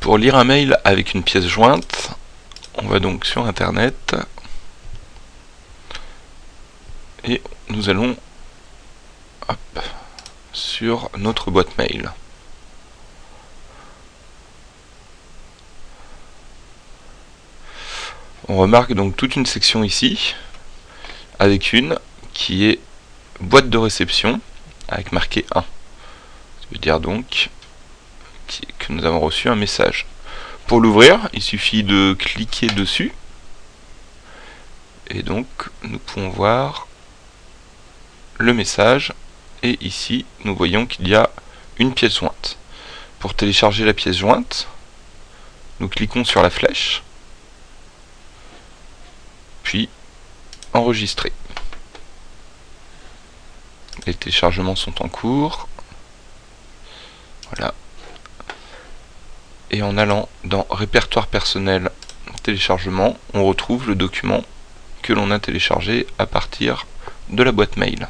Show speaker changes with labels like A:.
A: Pour lire un mail avec une pièce jointe, on va donc sur internet et nous allons sur notre boîte mail. On remarque donc toute une section ici avec une qui est boîte de réception avec marqué 1. Ça veut dire donc nous avons reçu un message. Pour l'ouvrir, il suffit de cliquer dessus. Et donc, nous pouvons voir le message. Et ici, nous voyons qu'il y a une pièce jointe. Pour télécharger la pièce jointe, nous cliquons sur la flèche. Puis, enregistrer. Les téléchargements sont en cours. Et en allant dans répertoire personnel téléchargement, on retrouve le document que l'on a téléchargé à partir de la boîte mail.